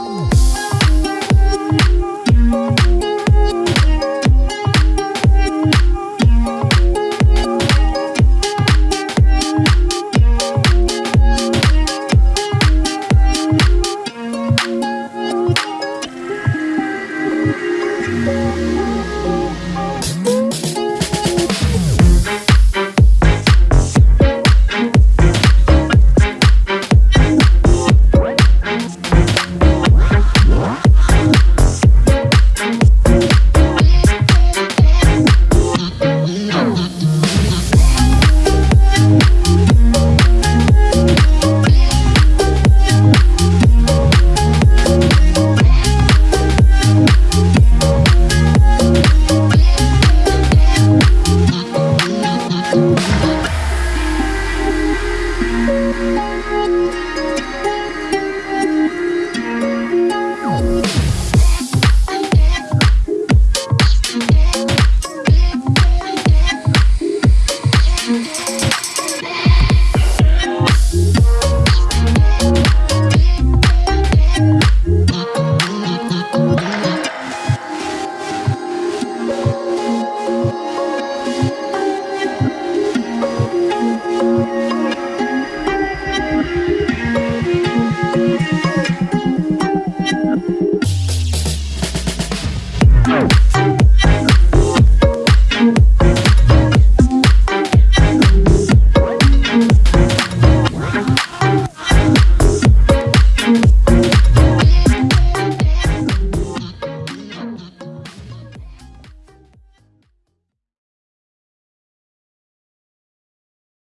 Oh.